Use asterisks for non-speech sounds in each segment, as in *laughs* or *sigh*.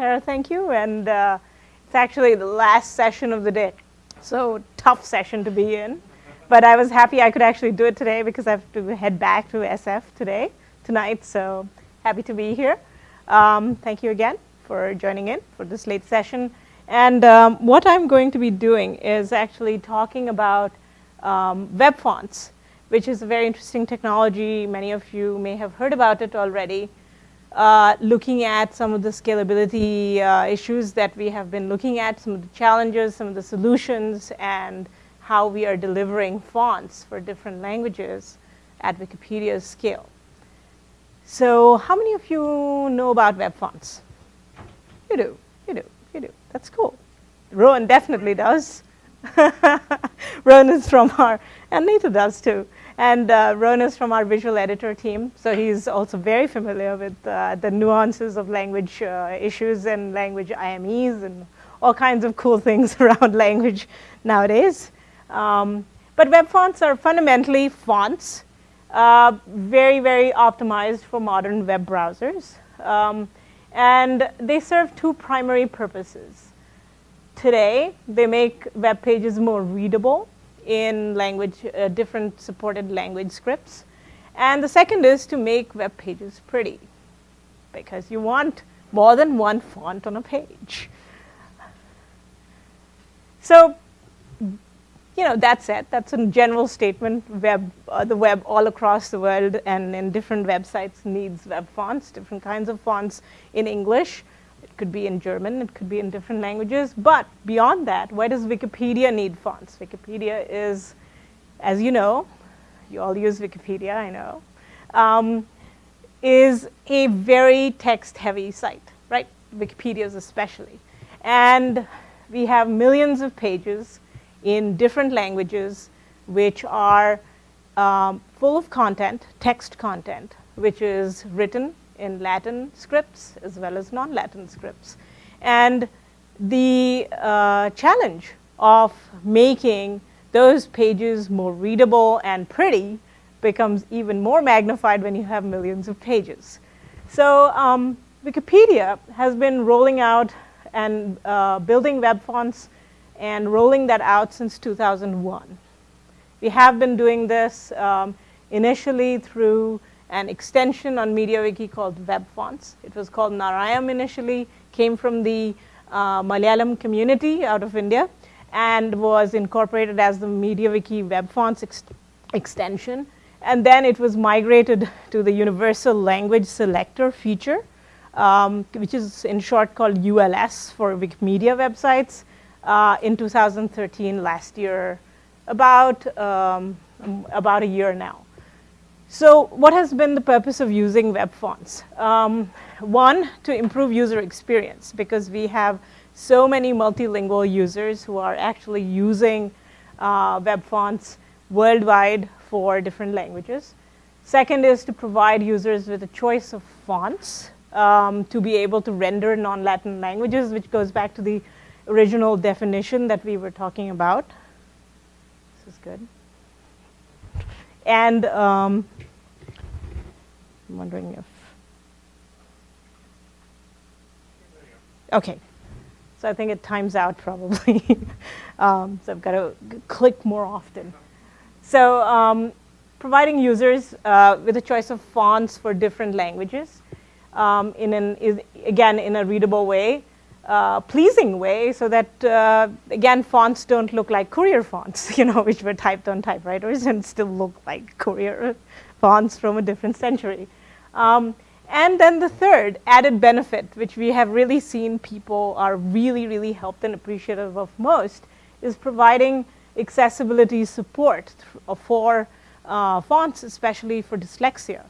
Tara, thank you. And uh, it's actually the last session of the day. So tough session to be in. But I was happy I could actually do it today because I have to head back to SF today, tonight. So happy to be here. Um, thank you again for joining in for this late session. And um, what I'm going to be doing is actually talking about um, web fonts, which is a very interesting technology. Many of you may have heard about it already. Uh, looking at some of the scalability uh, issues that we have been looking at, some of the challenges, some of the solutions, and how we are delivering fonts for different languages at Wikipedia's scale. So how many of you know about web fonts? You do, you do, you do. That's cool. Roan definitely does. *laughs* Roan is from our, and Nita does too. And uh, Roan is from our visual editor team, so he's also very familiar with uh, the nuances of language uh, issues and language IMEs and all kinds of cool *laughs* things around language nowadays. Um, but web fonts are fundamentally fonts, uh, very, very optimized for modern web browsers. Um, and they serve two primary purposes. Today, they make web pages more readable in language, uh, different supported language scripts. And the second is to make web pages pretty because you want more than one font on a page. So you know, that's it. That's a general statement. Web, uh, the web all across the world and in different websites needs web fonts, different kinds of fonts in English. Could be in German, it could be in different languages. But beyond that, why does Wikipedia need fonts? Wikipedia is, as you know, you all use Wikipedia, I know, um, is a very text-heavy site, right? Wikipedia's especially. And we have millions of pages in different languages which are um, full of content, text content, which is written in Latin scripts as well as non-Latin scripts. And the uh, challenge of making those pages more readable and pretty becomes even more magnified when you have millions of pages. So um, Wikipedia has been rolling out and uh, building web fonts and rolling that out since 2001. We have been doing this um, initially through an extension on MediaWiki called Web Fonts. It was called Narayam initially, came from the uh, Malayalam community out of India, and was incorporated as the MediaWiki Web Fonts ex extension. And then it was migrated to the Universal Language Selector feature, um, which is in short called ULS for Wikimedia websites uh, in 2013, last year, about, um, about a year now. So what has been the purpose of using web fonts? Um, one, to improve user experience because we have so many multilingual users who are actually using uh, web fonts worldwide for different languages. Second is to provide users with a choice of fonts um, to be able to render non-Latin languages, which goes back to the original definition that we were talking about. This is good. And um, I'm wondering if, okay. So I think it times out probably. *laughs* um, so I've got to click more often. So um, providing users uh, with a choice of fonts for different languages um, in an, is, again, in a readable way uh, pleasing way so that, uh, again, fonts don't look like courier fonts, *laughs* you know, which were typed on typewriters and still look like courier fonts from a different century. Um, and then the third added benefit, which we have really seen people are really, really helped and appreciative of most, is providing accessibility support for uh, fonts, especially for dyslexia.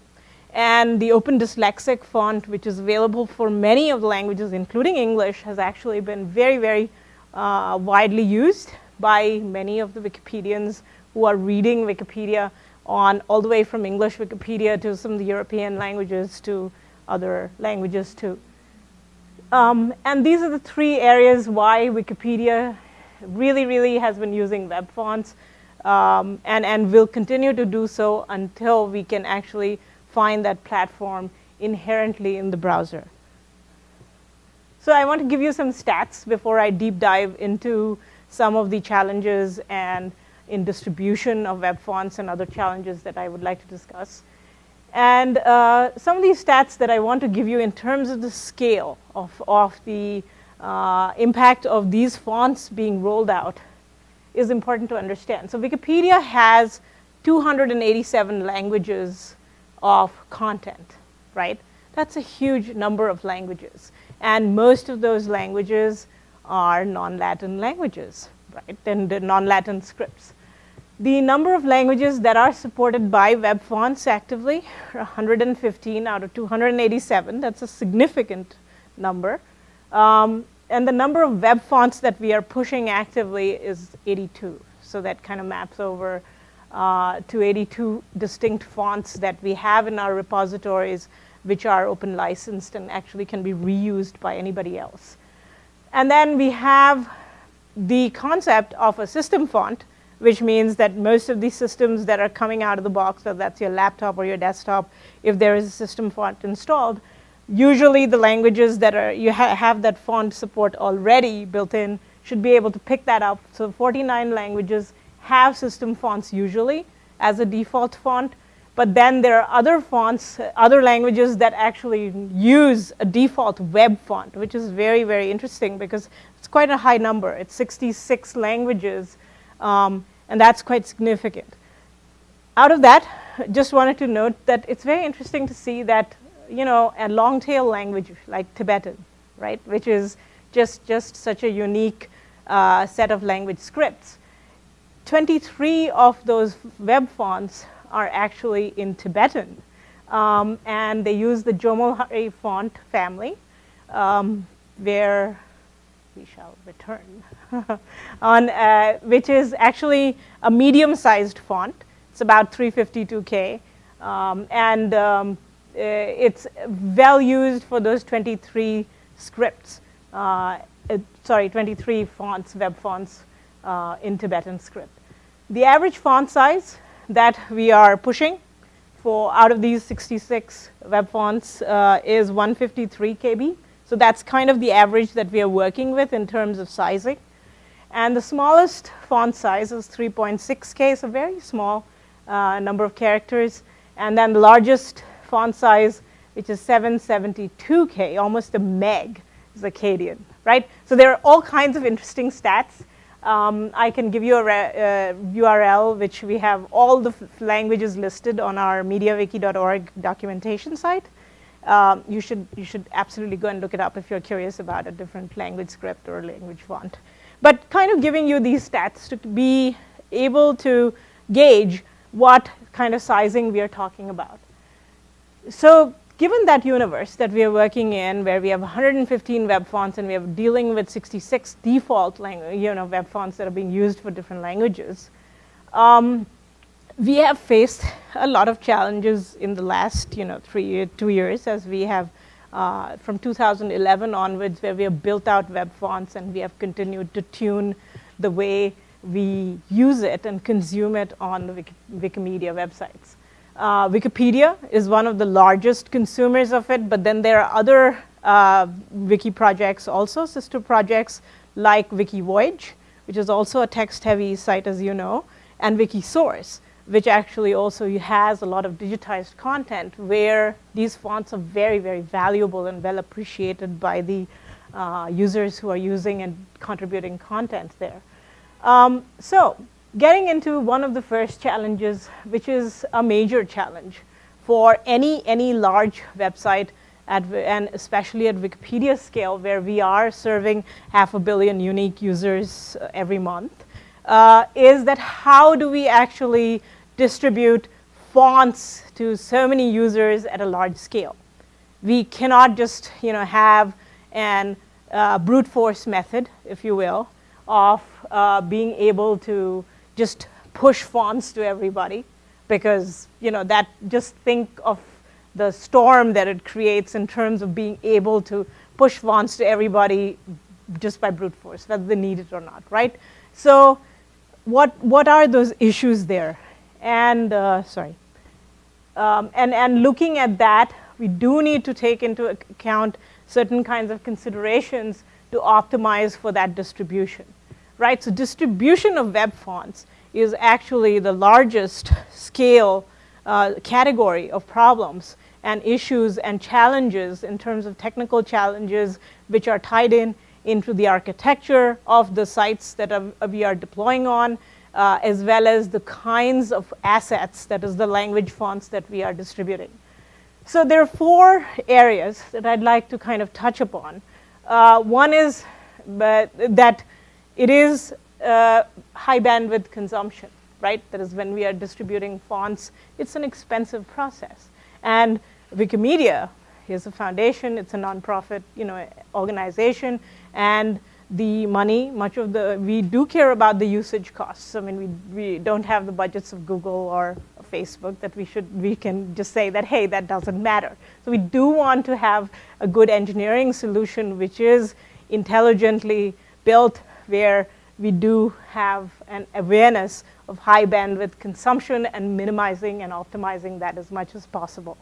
And the Open Dyslexic font, which is available for many of the languages, including English, has actually been very, very uh, widely used by many of the Wikipedians who are reading Wikipedia on all the way from English Wikipedia to some of the European languages to other languages too. Um, and these are the three areas why Wikipedia really, really has been using web fonts um, and, and will continue to do so until we can actually find that platform inherently in the browser. So I want to give you some stats before I deep dive into some of the challenges and in distribution of web fonts and other challenges that I would like to discuss. And uh, some of these stats that I want to give you in terms of the scale of, of the uh, impact of these fonts being rolled out is important to understand. So Wikipedia has 287 languages of content, right? That's a huge number of languages. And most of those languages are non-Latin languages, right? And non-Latin scripts. The number of languages that are supported by web fonts actively *laughs* are 115 out of 287. That's a significant number. Um, and the number of web fonts that we are pushing actively is 82. So that kind of maps over uh, to 82 distinct fonts that we have in our repositories, which are open licensed and actually can be reused by anybody else. And then we have the concept of a system font, which means that most of these systems that are coming out of the box, whether that's your laptop or your desktop, if there is a system font installed, usually the languages that are, you ha have that font support already built in should be able to pick that up. So 49 languages have system fonts usually as a default font, but then there are other fonts, other languages that actually use a default web font, which is very, very interesting because it's quite a high number. It's 66 languages um, and that's quite significant. Out of that, just wanted to note that it's very interesting to see that, you know, a long tail language like Tibetan, right, which is just, just such a unique uh, set of language scripts. 23 of those web fonts are actually in Tibetan. Um, and they use the Jomolhari font family, um, where we shall return, *laughs* on, uh, which is actually a medium-sized font. It's about 352K. Um, and um, uh, it's well used for those 23 scripts, uh, uh sorry, 23 fonts, web fonts uh, in Tibetan script. The average font size that we are pushing for out of these 66 web fonts uh, is 153 KB. So that's kind of the average that we are working with in terms of sizing. And the smallest font size is 3.6K, so very small uh, number of characters. And then the largest font size, which is 772K, almost a meg, is Akkadian, right? So there are all kinds of interesting stats. Um, I can give you a uh, URL, which we have all the languages listed on our mediawiki.org documentation site um, you, should, you should absolutely go and look it up if you're curious about a different language script or language font. But kind of giving you these stats to be able to gauge what kind of sizing we are talking about. So given that universe that we are working in where we have 115 web fonts and we are dealing with 66 default you know, web fonts that are being used for different languages, um, we have faced a lot of challenges in the last, you know, three, two years as we have uh, from 2011 onwards where we have built out web fonts and we have continued to tune the way we use it and consume it on the Wiki Wikimedia websites. Uh, Wikipedia is one of the largest consumers of it, but then there are other uh, wiki projects also, sister projects like WikiVoyage, which is also a text-heavy site, as you know, and Wikisource which actually also has a lot of digitized content where these fonts are very, very valuable and well appreciated by the uh, users who are using and contributing content there. Um, so getting into one of the first challenges, which is a major challenge for any, any large website at, and especially at Wikipedia scale where we are serving half a billion unique users uh, every month, uh, is that how do we actually distribute fonts to so many users at a large scale. We cannot just you know, have an uh, brute force method, if you will, of uh, being able to just push fonts to everybody because you know, that just think of the storm that it creates in terms of being able to push fonts to everybody just by brute force, whether they need it or not, right? So what, what are those issues there? and uh, sorry, um, and, and looking at that, we do need to take into account certain kinds of considerations to optimize for that distribution, right? So distribution of web fonts is actually the largest scale uh, category of problems and issues and challenges in terms of technical challenges which are tied in into the architecture of the sites that we are deploying on, uh, as well as the kinds of assets, that is the language fonts that we are distributing. So there are four areas that I'd like to kind of touch upon. Uh, one is but that it is uh, high bandwidth consumption, right? That is when we are distributing fonts, it's an expensive process. And Wikimedia is a foundation, it's a nonprofit you know, organization, and the money, much of the, we do care about the usage costs. I mean, we, we don't have the budgets of Google or Facebook that we should, we can just say that, hey, that doesn't matter. So we do want to have a good engineering solution which is intelligently built where we do have an awareness of high bandwidth consumption and minimizing and optimizing that as much as possible.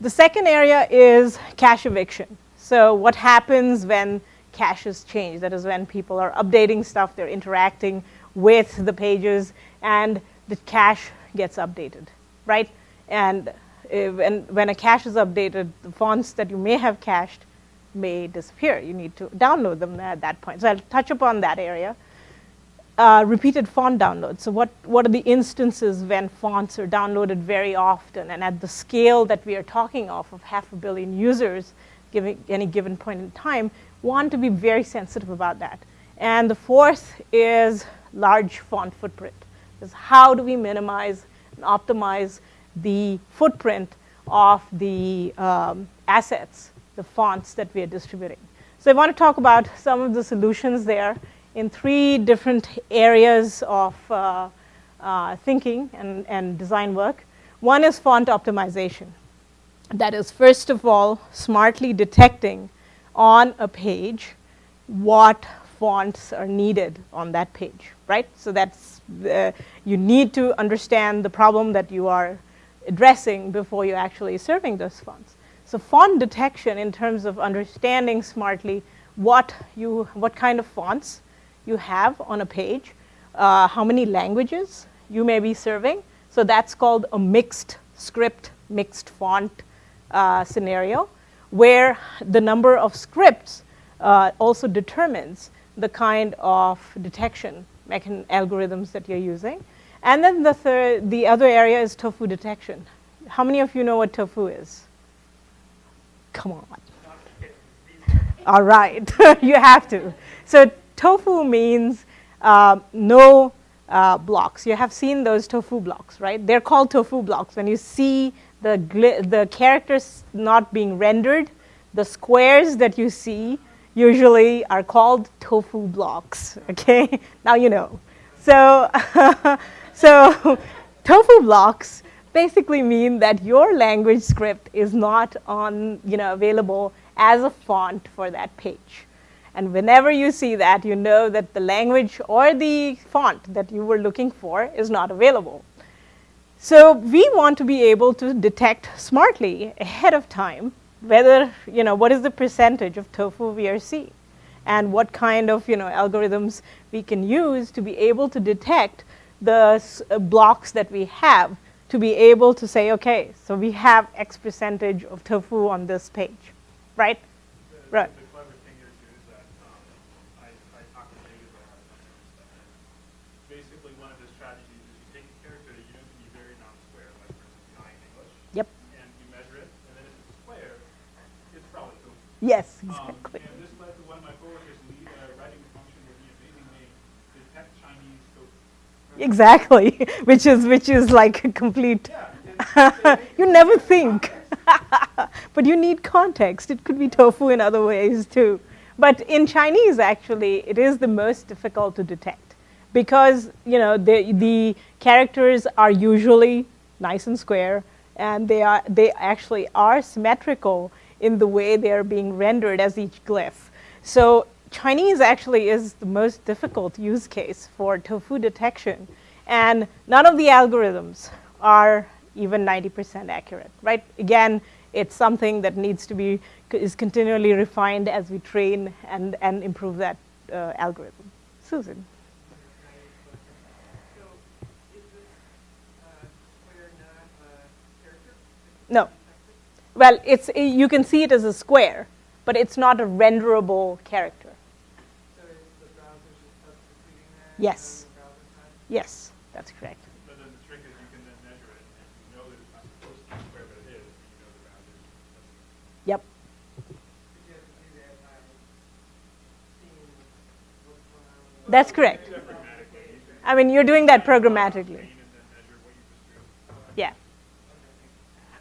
The second area is cache eviction. So what happens when caches change? That is when people are updating stuff, they're interacting with the pages, and the cache gets updated, right? And when, when a cache is updated, the fonts that you may have cached may disappear. You need to download them at that point. So I'll touch upon that area. Uh, repeated font downloads. So what, what are the instances when fonts are downloaded very often and at the scale that we are talking of, of half a billion users giving any given point in time, want to be very sensitive about that. And the fourth is large font footprint. Is how do we minimize and optimize the footprint of the um, assets, the fonts that we are distributing. So I want to talk about some of the solutions there in three different areas of uh, uh, thinking and, and design work. One is font optimization. That is, first of all, smartly detecting on a page what fonts are needed on that page, right? So that's, the, you need to understand the problem that you are addressing before you're actually serving those fonts. So font detection in terms of understanding smartly what, you, what kind of fonts you have on a page, uh, how many languages you may be serving. So that's called a mixed script, mixed font uh, scenario, where the number of scripts uh, also determines the kind of detection algorithms that you're using. And then the, third, the other area is tofu detection. How many of you know what tofu is? Come on. All right, *laughs* you have to. So tofu means uh, no uh, blocks. You have seen those tofu blocks, right? They're called tofu blocks. When you see the, the characters not being rendered, the squares that you see usually are called tofu blocks, *laughs* okay? now you know. So, *laughs* so tofu blocks basically mean that your language script is not on, you know, available as a font for that page. And whenever you see that, you know that the language or the font that you were looking for is not available. So we want to be able to detect smartly ahead of time whether, you know, what is the percentage of tofu VRC and what kind of, you know, algorithms we can use to be able to detect the uh, blocks that we have to be able to say, okay, so we have X percentage of tofu on this page, right? right. Yep. Yes, um, exactly. Um, and this led to one of my coworkers lead, uh, writing a function where he amazingly detect Chinese tofu. Exactly, *laughs* which is which is like a complete. Yeah, *laughs* you never think, *laughs* but you need context. It could be tofu in other ways too. But in Chinese, actually, it is the most difficult to detect because you know the the characters are usually nice and square, and they are they actually are symmetrical in the way they're being rendered as each glyph. So Chinese actually is the most difficult use case for tofu detection. And none of the algorithms are even 90% accurate, right? Again, It's something that needs to be, is continually refined as we train and, and improve that uh, algorithm. Susan. No. Well, it's, you can see it as a square, but it's not a renderable character. So is the browser just substituting that? Yes. on the browser side? Yes, that's correct. But then the trick is you can then measure it, and you know that it's not supposed to be square, but it is, you know the boundary. Yep. But you have to do that by seeing what's going on. with the- That's correct. Except pragmatically, you can I mean, you're doing that programmatically. train and then measure what you just drew. Yeah.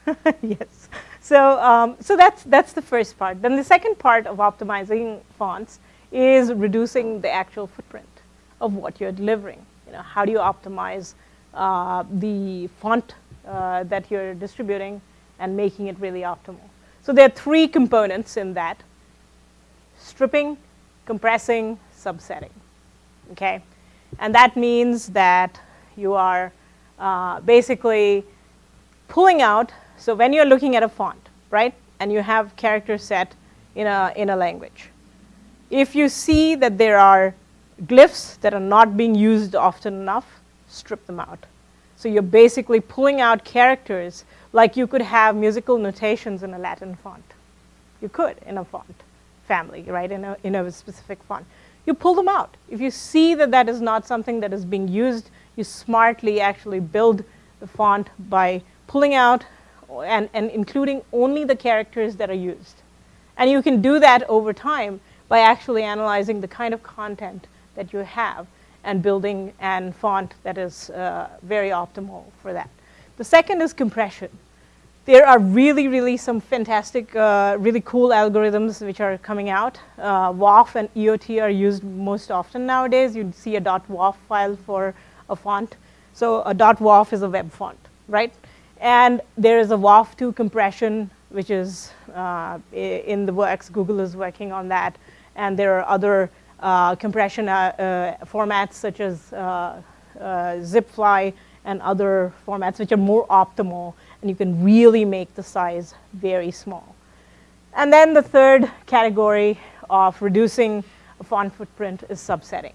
Okay, thank you. yes. So, um, so that's, that's the first part. Then the second part of optimizing fonts is reducing the actual footprint of what you're delivering. You know, how do you optimize uh, the font uh, that you're distributing and making it really optimal? So there are three components in that. Stripping, compressing, subsetting, okay? And that means that you are uh, basically pulling out, so when you're looking at a font, right, and you have characters set in a, in a language, if you see that there are glyphs that are not being used often enough, strip them out. So you're basically pulling out characters like you could have musical notations in a Latin font. You could in a font family, right, in a, in a specific font. You pull them out. If you see that that is not something that is being used, you smartly actually build the font by pulling out and, and including only the characters that are used. And you can do that over time by actually analyzing the kind of content that you have and building an font that is uh, very optimal for that. The second is compression. There are really, really some fantastic, uh, really cool algorithms which are coming out. Uh, WOFF and EOT are used most often nowadays. You'd see a .woff file for a font. So a .woff is a web font, right? And there is a WOFF2 compression, which is uh, in the works. Google is working on that. And there are other compression uh, uh, formats such as uh, uh, Zopfli and other formats which are more optimal. And you can really make the size very small. And then the third category of reducing a font footprint is subsetting.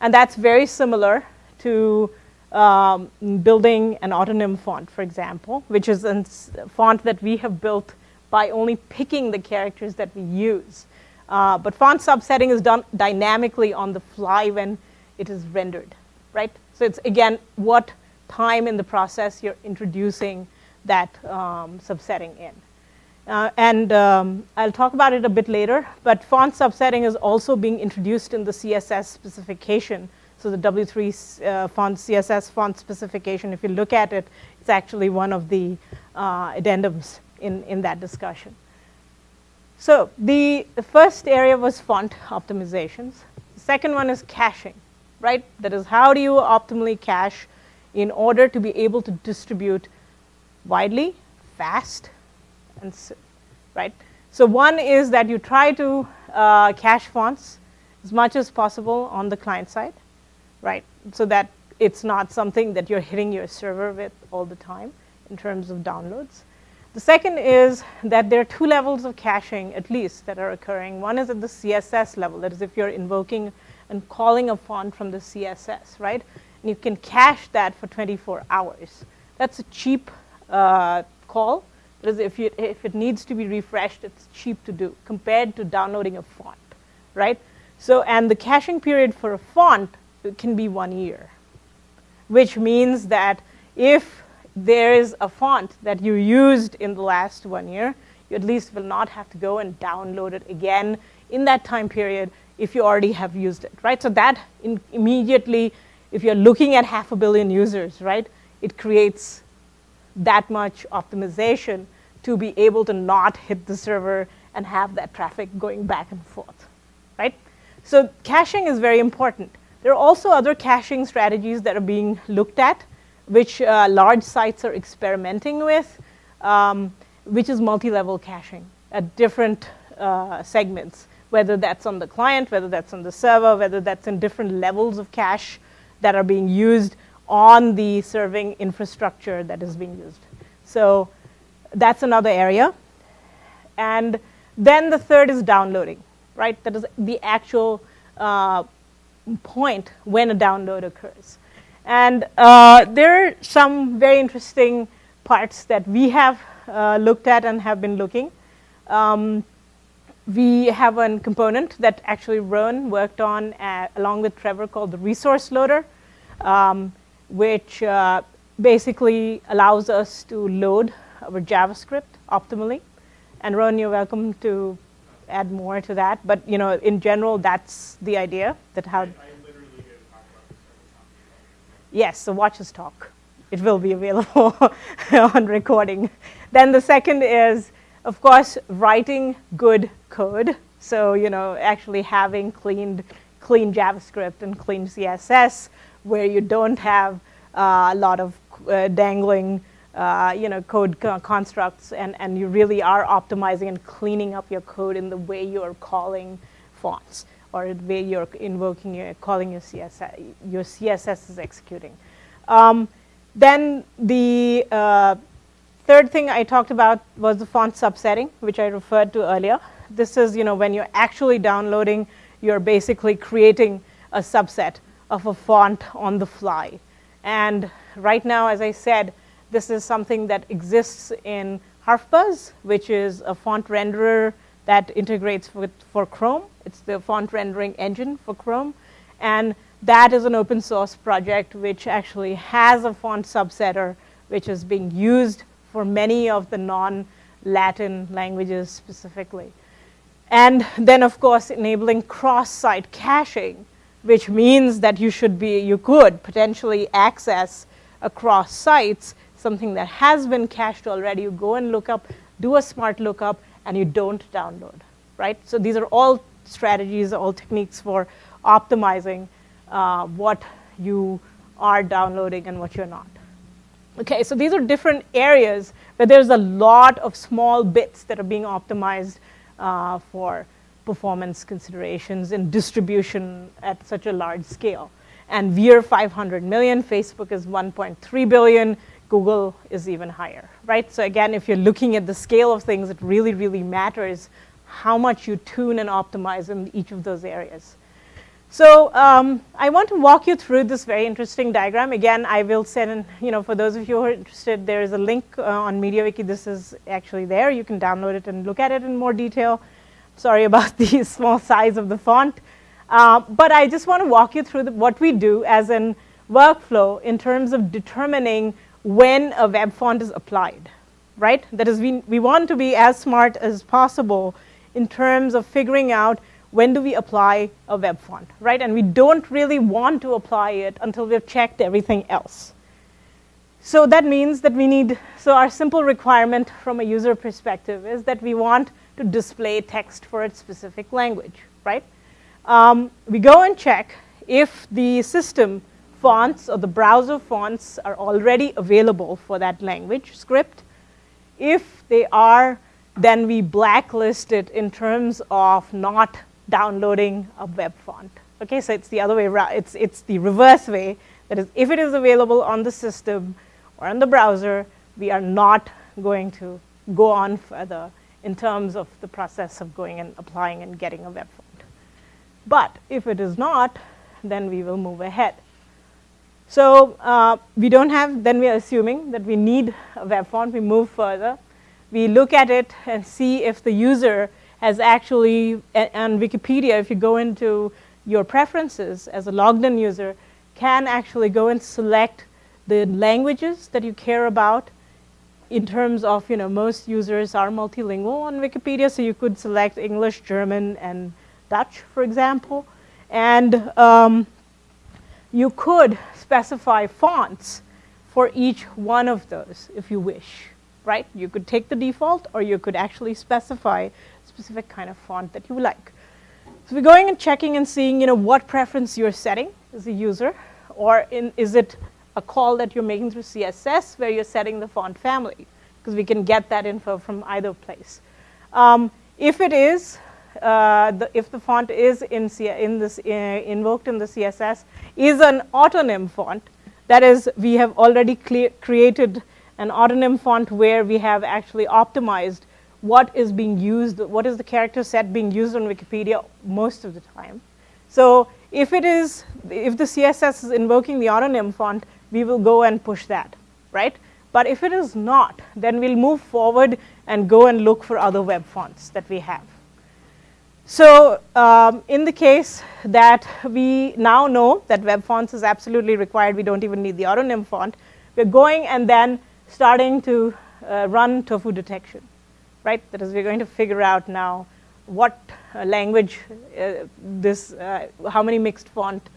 And that's very similar to um, building an autonym font, for example, which is a font that we have built by only picking the characters that we use. Uh, but font subsetting is done dynamically on the fly when it is rendered, right? So it's, again, what time in the process you're introducing that um, subsetting in. Uh, and um, I'll talk about it a bit later, but font subsetting is also being introduced in the CSS specification so the W3 uh, font CSS font specification, if you look at it, it's actually one of the uh, addendums in, in that discussion. So the, first area was font optimizations. The second one is caching, right? That is how do you optimally cache in order to be able to distribute widely, fast, and right? So one is that you try to uh, cache fonts as much as possible on the client side right? So that it's not something that you're hitting your server with all the time in terms of downloads. The second is that there are two levels of caching, at least, that are occurring. One is at the CSS level, that is, if you're invoking and calling a font from the CSS, right? And you can cache that for 24 hours. That's a cheap uh, call. That is, if, you, if it needs to be refreshed, it's cheap to do compared to downloading a font, right? So, and the caching period for a font can be one year, which means that if there is a font that you used in the last one year, you at least will not have to go and download it again in that time period if you already have used it, right? So that immediately, if you're looking at half a billion users, right, it creates that much optimization to be able to not hit the server and have that traffic going back and forth, right? So caching is very important. There are also other caching strategies that are being looked at, which uh, large sites are experimenting with, um, which is multi-level caching at different uh, segments, whether that's on the client, whether that's on the server, whether that's in different levels of cache that are being used on the serving infrastructure that is being used. So that's another area. And then the third is downloading, right? That is the actual uh, point when a download occurs. And uh, there are some very interesting parts that we have uh, looked at and have been looking. Um, we have a component that actually Roan worked on uh, along with Trevor called the resource loader, um, which uh, basically allows us to load our JavaScript optimally. And Roan, you're welcome to add more to that. But you know, in general, that's the idea that how. I literally did talk about this several times. Yes, so watch us talk. It will be available *laughs* on recording. Then the second is, of course, writing good code. So you know, actually having cleaned, clean JavaScript and clean CSS, where you don't have uh, a lot of uh, dangling uh, you know, code co constructs, and, and you really are optimizing and cleaning up your code in the way you're calling fonts or the way you're invoking your calling your CSS, your CSS is executing. Um, then the uh, third thing I talked about was the font subsetting, which I referred to earlier. This is, you know, when you're actually downloading, you're basically creating a subset of a font on the fly. And right now, as I said, this is something that exists in Harfbuzz, which is a font renderer that integrates with, for Chrome. It's the font rendering engine for Chrome. And that is an open source project which actually has a font subsetter which is being used for many of the non-Latin languages specifically. And then, of course, enabling cross-site caching, which means that you should be, you could potentially access across sites something that has been cached already, you go and look up, do a smart lookup, and you don't download, right? So these are all strategies, all techniques for optimizing uh, what you are downloading and what you're not. Okay, so these are different areas where there's a lot of small bits that are being optimized uh, for performance considerations and distribution at such a large scale. And we're 500 million, Facebook is 1.3 billion, Google is even higher, right? So again, if you're looking at the scale of things, it really, really matters how much you tune and optimize in each of those areas. So um, I want to walk you through this very interesting diagram. Again, I will send, you know, for those of you who are interested, there is a link uh, on MediaWiki. This is actually there. You can download it and look at it in more detail. Sorry about *laughs* the small size of the font. Uh, but I just want to walk you through the, what we do as an workflow in terms of determining when a web font is applied, right? That is, we, we want to be as smart as possible in terms of figuring out when do we apply a web font, right? And we don't really want to apply it until we've checked everything else. So that means that we need, so our simple requirement from a user perspective is that we want to display text for its specific language, right? Um, we go and check if the system fonts or the browser fonts are already available for that language script. If they are, then we blacklist it in terms of not downloading a web font. Okay, so it's the other way around. It's, it's the reverse way. That is, if it is available on the system or on the browser, we are not going to go on further in terms of the process of going and applying and getting a web font. But if it is not, then we will move ahead. So uh, we don't have, then we are assuming that we need a web font. We move further. We look at it and see if the user has actually, on Wikipedia, if you go into your preferences as a logged in user, can actually go and select the languages that you care about in terms of, you know, most users are multilingual on Wikipedia, so you could select English, German, and Dutch, for example. And um, you could specify fonts for each one of those if you wish, right? You could take the default or you could actually specify specific kind of font that you like. So we're going and checking and seeing, you know, what preference you're setting as a user, or in, is it a call that you're making through CSS where you're setting the font family, because we can get that info from either place. Um, if it is, uh, the, if the font is in, C in this, uh, invoked in the CSS is an autonym font, that is, we have already created an autonym font where we have actually optimized what is being used, what is the character set being used on Wikipedia most of the time. So if it is, if the CSS is invoking the autonym font, we will go and push that, right? But if it is not, then we'll move forward and go and look for other web fonts that we have. So um, in the case that we now know that web fonts is absolutely required, we don't even need the autonym font, we're going and then starting to uh, run tofu detection, right? That is, we're going to figure out now what uh, language uh, this, uh, how many mixed font,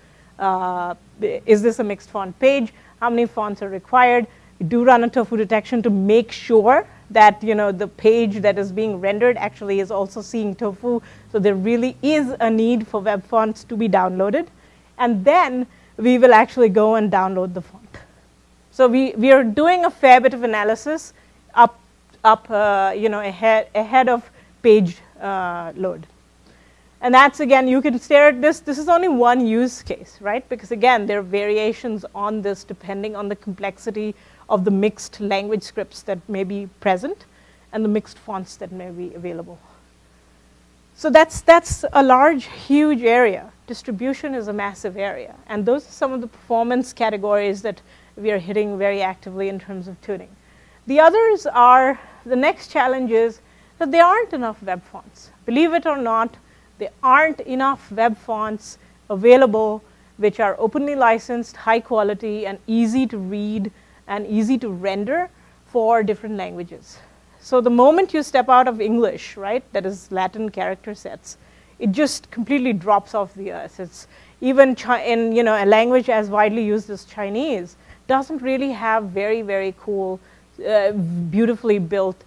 is this a mixed font page, how many fonts are required. We do run a tofu detection to make sure that you know the page that is being rendered actually is also seeing tofu. So there really is a need for web fonts to be downloaded. And then we will actually go and download the font. So we, we are doing a fair bit of analysis up, up uh, you know, ahead, ahead of page uh, load. And that's again, you can stare at this. This is only one use case, right? Because again, there are variations on this depending on the complexity of the mixed language scripts that may be present and the mixed fonts that may be available. So that's, that's a large, huge area. Distribution is a massive area. And those are some of the performance categories that we are hitting very actively in terms of tuning. The others are, the next challenge is that there aren't enough web fonts. Believe it or not, there aren't enough web fonts available which are openly licensed, high quality, and easy to read and easy to render for different languages. So the moment you step out of English, right, that is Latin character sets, it just completely drops off the earth. It's even in you know a language as widely used as Chinese doesn't really have very very cool, uh, beautifully built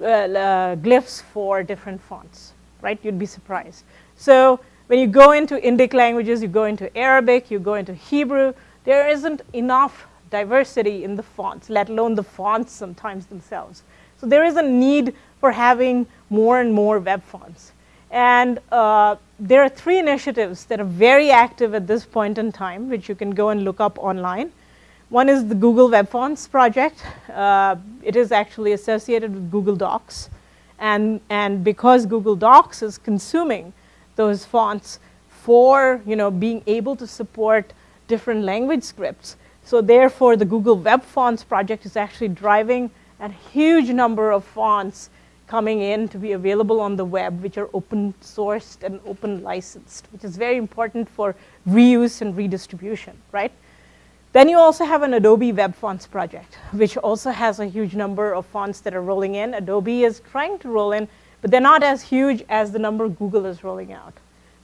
uh, uh, glyphs for different fonts, right? You'd be surprised. So when you go into Indic languages, you go into Arabic, you go into Hebrew, there isn't enough diversity in the fonts, let alone the fonts sometimes themselves. So there is a need for having more and more web fonts. And uh, there are three initiatives that are very active at this point in time, which you can go and look up online. One is the Google Web Fonts project. Uh, it is actually associated with Google Docs. And, and because Google Docs is consuming those fonts for you know, being able to support different language scripts, so therefore the Google Web Fonts project is actually driving a huge number of fonts coming in to be available on the web, which are open sourced and open licensed, which is very important for reuse and redistribution, right? Then you also have an Adobe Web Fonts project, which also has a huge number of fonts that are rolling in. Adobe is trying to roll in, but they're not as huge as the number Google is rolling out.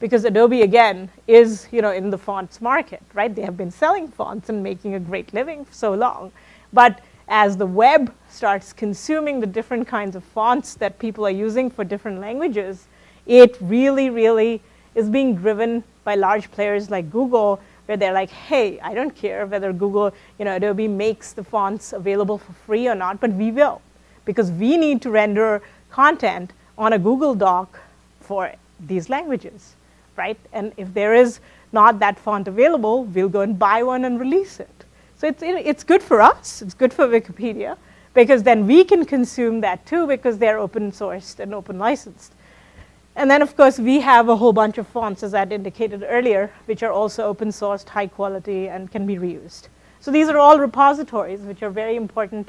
Because Adobe, again, is you know, in the fonts market, right? They have been selling fonts and making a great living for so long. But as the web starts consuming the different kinds of fonts that people are using for different languages, it really, really is being driven by large players like Google where they're like, hey, I don't care whether Google, you know, Adobe makes the fonts available for free or not, but we will because we need to render content on a Google Doc for these languages, right? And if there is not that font available, we'll go and buy one and release it. So it's, it's good for us, it's good for Wikipedia, because then we can consume that too because they're open sourced and open licensed. And then, of course, we have a whole bunch of fonts, as I indicated earlier, which are also open sourced, high quality, and can be reused. So these are all repositories, which are very important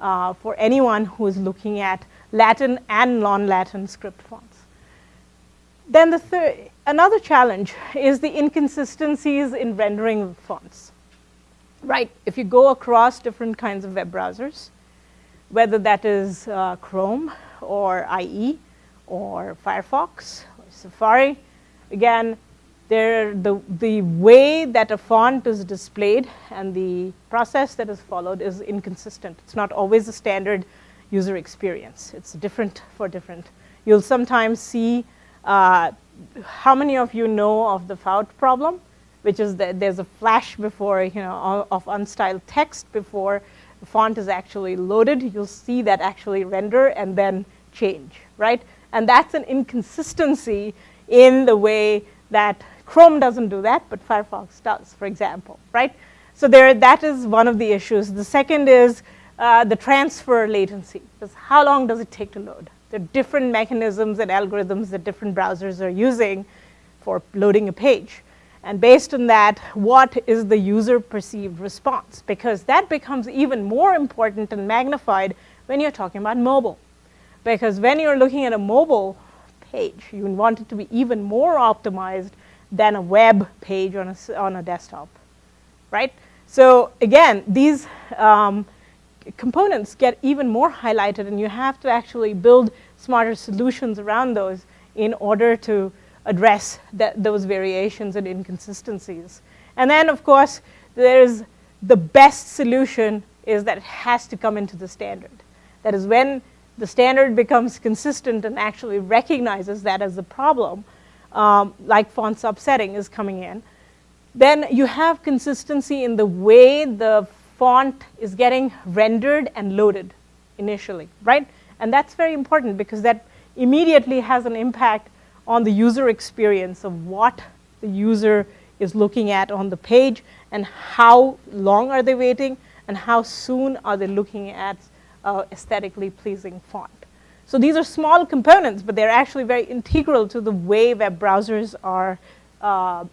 uh, for anyone who is looking at Latin and non-Latin script fonts. Then the third, another challenge is the inconsistencies in rendering fonts. Right, if you go across different kinds of web browsers, whether that is uh, Chrome or IE, or Firefox or Safari. Again, there the, the way that a font is displayed and the process that is followed is inconsistent. It's not always a standard user experience. It's different for different. You'll sometimes see uh, how many of you know of the Fout problem, which is that there's a flash before, you know, of unstyled text before the font is actually loaded. You'll see that actually render and then change, right? And that's an inconsistency in the way that Chrome doesn't do that, but Firefox does, for example, right? So there, that is one of the issues. The second is uh, the transfer latency. How long does it take to load, There are different mechanisms and algorithms that different browsers are using for loading a page. And based on that, what is the user perceived response? Because that becomes even more important and magnified when you're talking about mobile. Because when you're looking at a mobile page, you want it to be even more optimized than a web page on a, on a desktop, right? So again, these um, components get even more highlighted and you have to actually build smarter solutions around those in order to address that, those variations and inconsistencies. And then, of course, there's the best solution is that it has to come into the standard. That is when the standard becomes consistent and actually recognizes that as a problem, um, like font subsetting is coming in, then you have consistency in the way the font is getting rendered and loaded initially, right? And that's very important because that immediately has an impact on the user experience of what the user is looking at on the page and how long are they waiting and how soon are they looking at uh, aesthetically pleasing font. So these are small components, but they're actually very integral to the way web browsers are uh,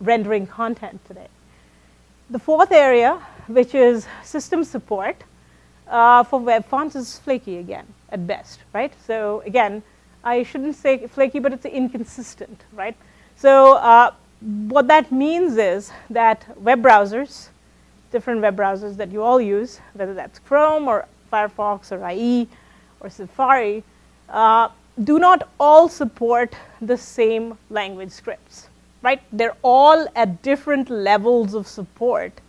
rendering content today. The fourth area, which is system support uh, for web fonts, is flaky again, at best, right? So again, I shouldn't say flaky, but it's inconsistent, right? So uh, what that means is that web browsers, different web browsers that you all use, whether that's Chrome or Firefox or IE or Safari, uh, do not all support the same language scripts, right? They're all at different levels of support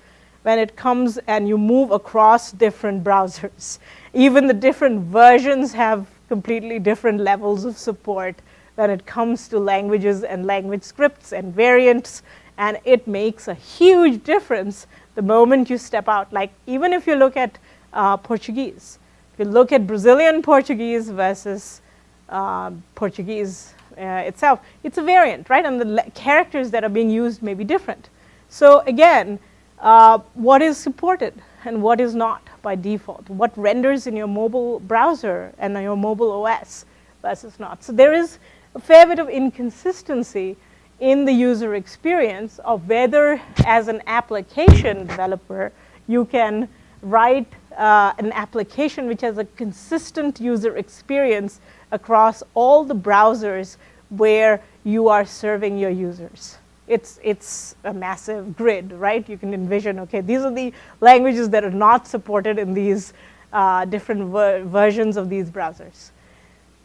when it comes and you move across different browsers. *laughs* Even the different versions have completely different levels of support when it comes to languages and language scripts and variants, and it makes a huge difference the moment you step out. Like even if you look at uh, Portuguese, if you look at Brazilian Portuguese versus uh, Portuguese uh, itself, it's a variant, right? And the characters that are being used may be different. So again, uh, what is supported and what is not by default? What renders in your mobile browser and your mobile OS versus not? So there is a fair bit of inconsistency in the user experience of whether, as an application developer, you can write uh, an application which has a consistent user experience across all the browsers where you are serving your users it's, it's a massive grid, right? You can envision, okay, these are the languages that are not supported in these uh, different ver versions of these browsers.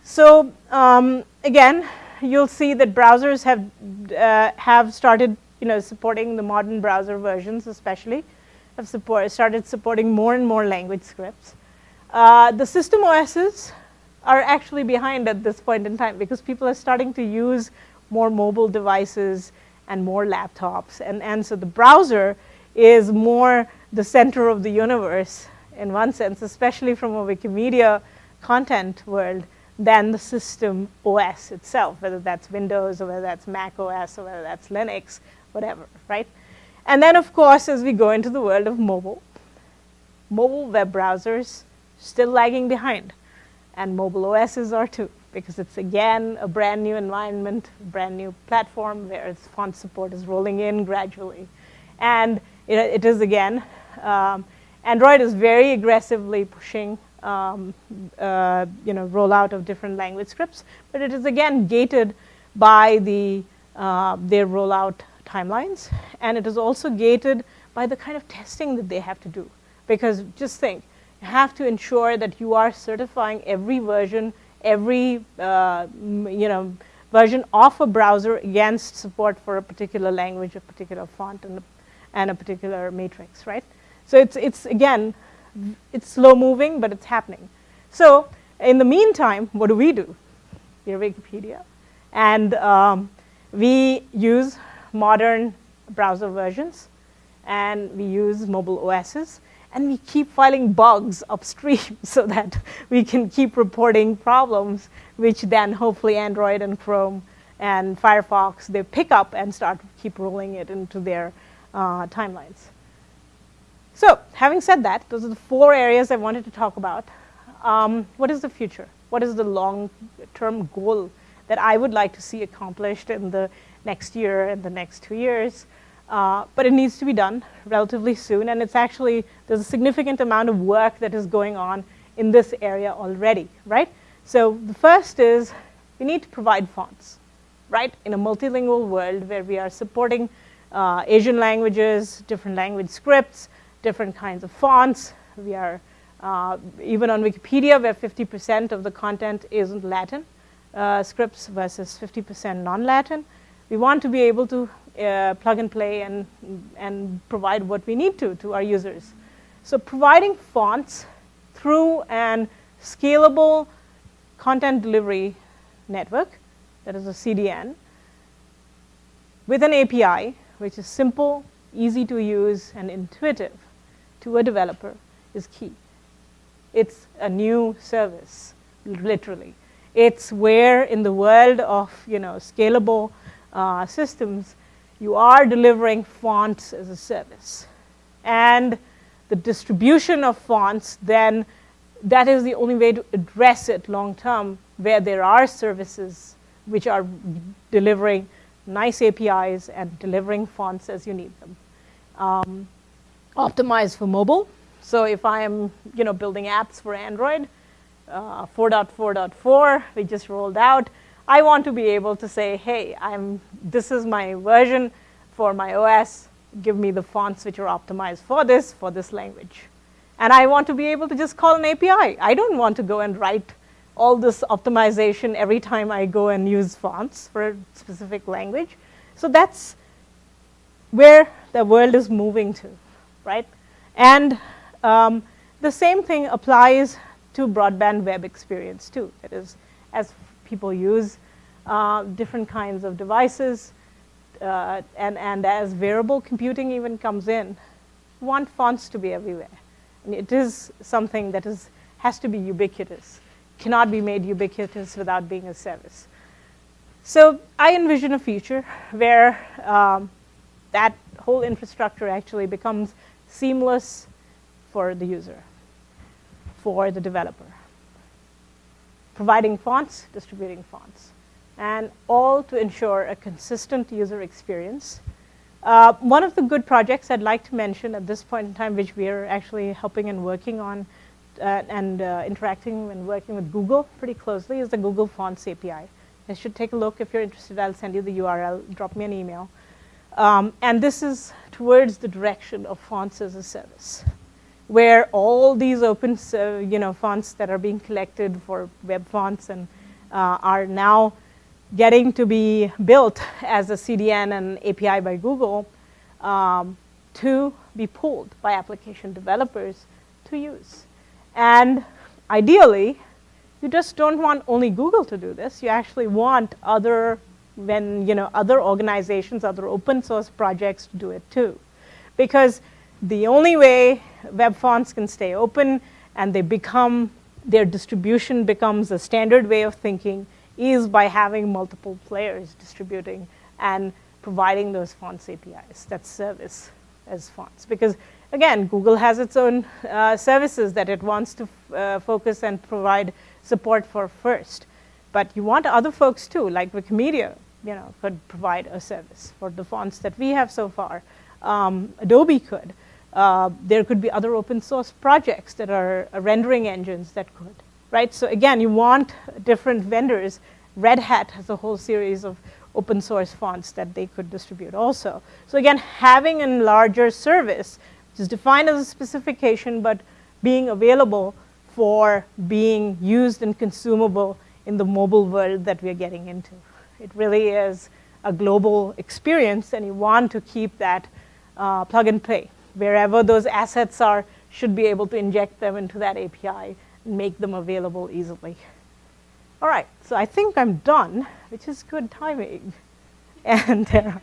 So um, again, you'll see that browsers have, uh, have started you know, supporting the modern browser versions especially, have support, started supporting more and more language scripts. Uh, the system OSs are actually behind at this point in time because people are starting to use more mobile devices and more laptops. And, and so the browser is more the center of the universe in one sense, especially from a Wikimedia content world, than the system OS itself, whether that's Windows or whether that's Mac OS or whether that's Linux, whatever, right? And then, of course, as we go into the world of mobile, mobile web browsers still lagging behind, and mobile OSs are too because it's again a brand new environment, brand new platform where its font support is rolling in gradually. And it, it is again, um, Android is very aggressively pushing um, uh, you know, rollout of different language scripts, but it is again gated by the, uh, their rollout timelines. And it is also gated by the kind of testing that they have to do. Because just think, you have to ensure that you are certifying every version every uh, you know version of a browser against support for a particular language, a particular font, and a, and a particular matrix, right? So it's it's again, it's slow moving, but it's happening. So in the meantime, what do we do? We're Wikipedia, and um, we use modern browser versions, and we use mobile OSs, and we keep filing bugs upstream *laughs* so that we can keep reporting problems, which then hopefully Android and Chrome and Firefox, they pick up and start keep rolling it into their uh, timelines. So having said that, those are the four areas I wanted to talk about. Um, what is the future? What is the long-term goal that I would like to see accomplished in the next year and the next two years? Uh, but it needs to be done relatively soon, and it's actually, there's a significant amount of work that is going on in this area already, right? So the first is we need to provide fonts, right? In a multilingual world where we are supporting uh, Asian languages, different language scripts, different kinds of fonts. We are, uh, even on Wikipedia, where 50% of the content is in Latin uh, scripts versus 50% non-Latin. We want to be able to uh, plug and play and, and provide what we need to to our users. So providing fonts through an scalable content delivery network, that is a CDN, with an API, which is simple, easy to use, and intuitive to a developer is key. It's a new service, literally. It's where in the world of you know, scalable uh, systems, you are delivering fonts as a service. And the distribution of fonts, then that is the only way to address it long term, where there are services which are delivering nice APIs and delivering fonts as you need them. Um, optimized for mobile. So if I am you know, building apps for Android, uh, 4.4.4, we just rolled out, I want to be able to say, hey, I'm, this is my version for my OS. Give me the fonts which are optimized for this, for this language. And I want to be able to just call an API. I don't want to go and write all this optimization every time I go and use fonts for a specific language. So that's where the world is moving to, right? And um, the same thing applies to broadband web experience too. That is, as people use uh, different kinds of devices, uh, and, and as variable computing even comes in, want fonts to be everywhere. And it is something that is, has to be ubiquitous, cannot be made ubiquitous without being a service. So I envision a future where um, that whole infrastructure actually becomes seamless for the user, for the developer providing fonts, distributing fonts, and all to ensure a consistent user experience. Uh, one of the good projects I'd like to mention at this point in time, which we are actually helping and working on uh, and uh, interacting and working with Google pretty closely, is the Google Fonts API. You should take a look. If you're interested, I'll send you the URL. Drop me an email. Um, and this is towards the direction of fonts as a service where all these open uh, you know, fonts that are being collected for web fonts and uh, are now getting to be built as a CDN and API by Google um, to be pulled by application developers to use. And ideally, you just don't want only Google to do this. You actually want other, when, you know, other organizations, other open source projects to do it too. Because the only way web fonts can stay open and they become, their distribution becomes a standard way of thinking is by having multiple players distributing and providing those fonts APIs that service as fonts. Because again, Google has its own uh, services that it wants to uh, focus and provide support for first. But you want other folks too, like Wikimedia, you know, could provide a service for the fonts that we have so far. Um, Adobe could. Uh, there could be other open source projects that are uh, rendering engines that could, right? So again, you want different vendors. Red Hat has a whole series of open source fonts that they could distribute also. So again, having a larger service, which is defined as a specification, but being available for being used and consumable in the mobile world that we're getting into. It really is a global experience, and you want to keep that uh, plug and play wherever those assets are, should be able to inject them into that API and make them available easily. All right, so I think I'm done, which is good timing. *laughs* And uh,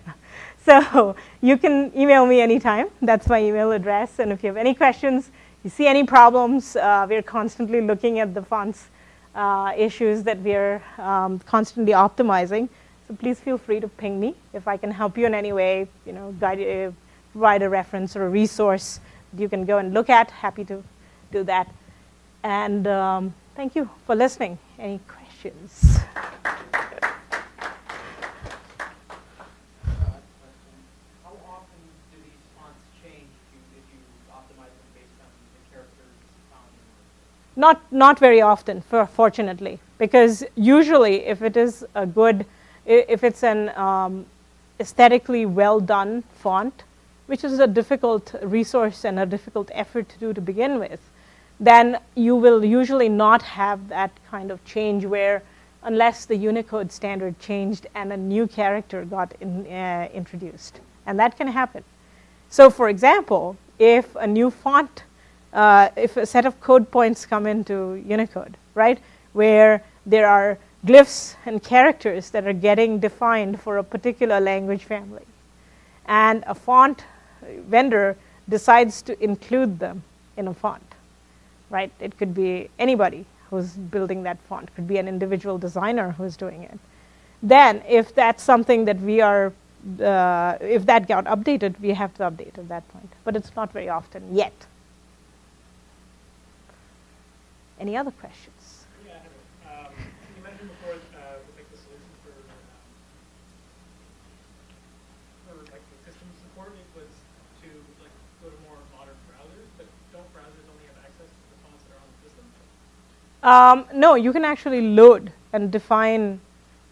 so you can email me anytime. That's my email address. And if you have any questions, you see any problems, uh, we're constantly looking at the fonts uh, issues that we're um, constantly optimizing. So please feel free to ping me if I can help you in any way, you know, guide you, provide a reference or a resource you can go and look at. Happy to do that. And um, thank you for listening. Any questions? Not, not very often, for, fortunately, because usually if it is a good, if it's an um, aesthetically well done font, which is a difficult resource and a difficult effort to do to begin with, then you will usually not have that kind of change where, unless the Unicode standard changed and a new character got in, uh, introduced. And that can happen. So, for example, if a new font, uh, if a set of code points come into Unicode, right, where there are glyphs and characters that are getting defined for a particular language family, and a font vendor decides to include them in a font, right? It could be anybody who's building that font, could be an individual designer who's doing it. Then, if that's something that we are, uh, if that got updated, we have to update at that point. But it's not very often yet. Any other questions? Yeah, I have it. Um, you mentioned before, uh, like the solution for, um, for like the system support, was to like go to more modern browsers, but don't browsers only have access to the fonts that are on the system? Um, no, you can actually load and define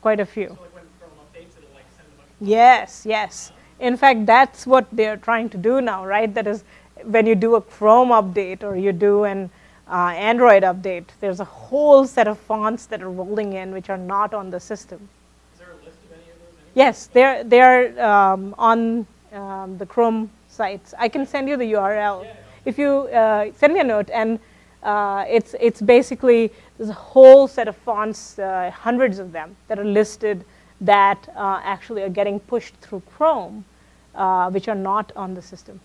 quite a few. So like when Chrome updates, it'll like send a bunch of. Yes, yes. In fact, that's what they're trying to do now, right? That is, when you do a Chrome update or you do an uh, Android update, there's a whole set of fonts that are rolling in which are not on the system. Is there a list of any of those? anywhere? Yes, they're, they're um, on um, the Chrome sites. I can send you the URL. Yeah. If you uh, send me a note, and uh, it's, it's basically there's a whole set of fonts, uh, hundreds of them, that are listed that uh, actually are getting pushed through Chrome, uh, which are not on the system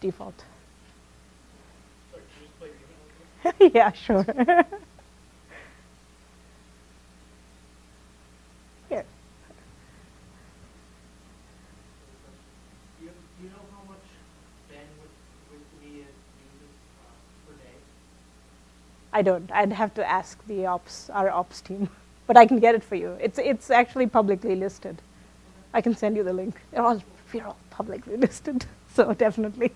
default. Sorry, can you *laughs* *laughs* just play your email? with me? yeah, sure. Here. Do you, do you know how much bandwidth Wikimedia uses uh, per day? I don't. I'd have to ask the ops, our ops team, *laughs* but I can get it for you. It's it's actually publicly listed. I can send you the link. They're all we're all publicly *laughs* listed, so definitely.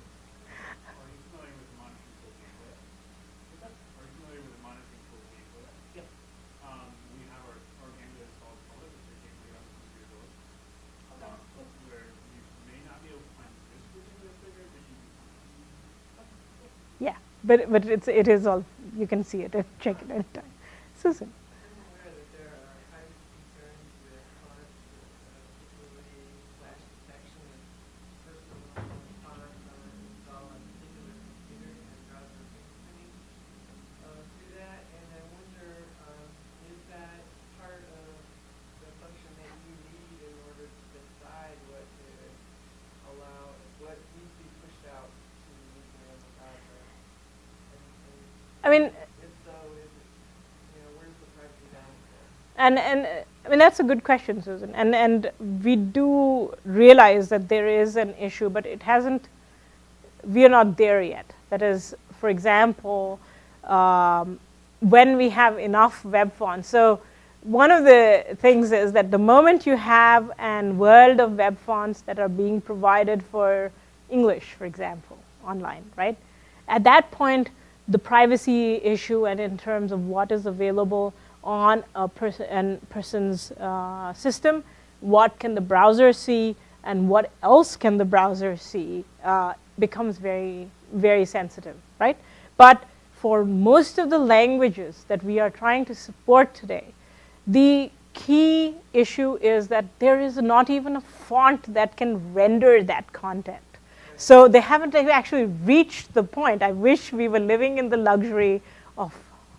But but it's it is all you can see it. Check it anytime. Susan. I'm aware that there are privacy concerns with fonts, uh, particularly flash detection and personal fonts are installed on a particular computer and browser fingerprinting uh, through that. And I wonder, um, is that part of the function that you need in order to decide what to allow, what needs to be pushed out to the user in the browser? And, and I mean, if so, is it, you know, where's the privacy balance there? And, and I mean, that's a good question, Susan. And, and we do realize that there is an issue, but it hasn't, we are not there yet. That is, for example, um, when we have enough web fonts. So, one of the things is that the moment you have an world of web fonts that are being provided for English, for example, online, right? At that point, the privacy issue and in terms of what is available on a person's uh, system, what can the browser see, and what else can the browser see, uh, becomes very, very sensitive, right? But for most of the languages that we are trying to support today, the key issue is that there is not even a font that can render that content. So they haven't actually reached the point. I wish we were living in the luxury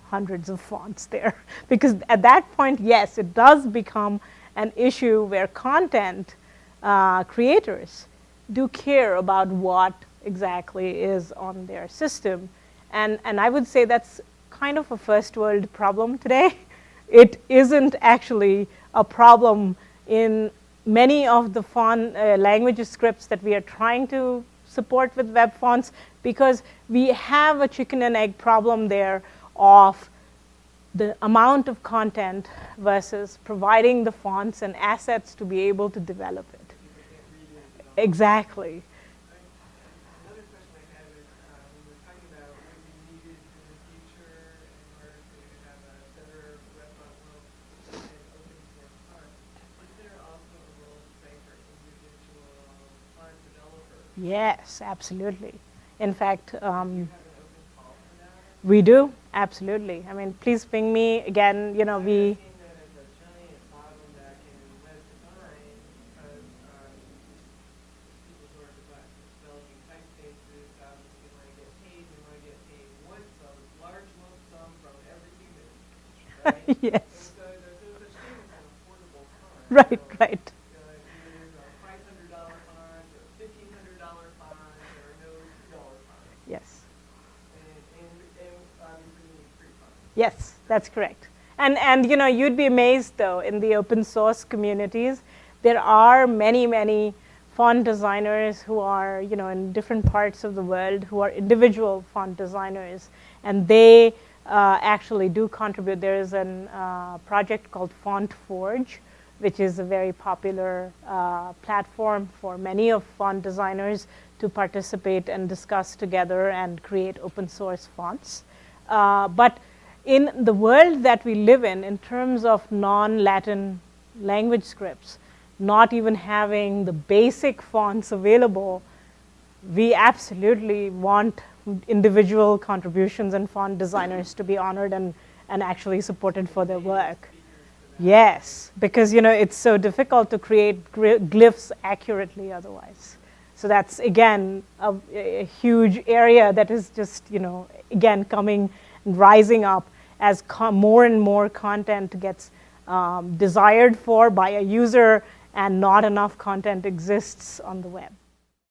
hundreds of fonts there. *laughs* Because at that point, yes, it does become an issue where content uh, creators do care about what exactly is on their system. And, and I would say that's kind of a first world problem today. *laughs* It isn't actually a problem in many of the font uh, language scripts that we are trying to support with web fonts because we have a chicken and egg problem there of the amount of content versus providing the fonts and assets to be able to develop it. Exactly. Yes, absolutely. In fact, um, you have an open call for that? We do, absolutely. I mean, please ping me again, you know, we, seen that as a giant bottleneck in web design because um, people who are devi- developing typefaces obviously want to get paid, they want to get paid once, a large lump sum from every human, right? yes, And so there's no such thing as an affordable font. right, So, right. uh, either a five hundred dollar font or fifteen hundred dollar font or no two dollar font. Yes. And, and, and obviously you need free fonts. Yes, that's correct. And, and you know, you'd be amazed though, in the open source communities, there are many, many font designers who are, you know, in different parts of the world who are individual font designers, and they uh, actually do contribute. There is a uh, project called Font Forge, which is a very popular uh, platform for many of font designers to participate and discuss together and create open source fonts. Uh, but in the world that we live in, in terms of non Latin language scripts, not even having the basic fonts available, we absolutely want individual contributions and font designers to be honored and, and actually supported for their work. Yes, because you know it's so difficult to create glyphs accurately otherwise. So that's again a, a huge area that is just you know again coming and rising up as more and more content gets um, desired for by a user and not enough content exists on the web.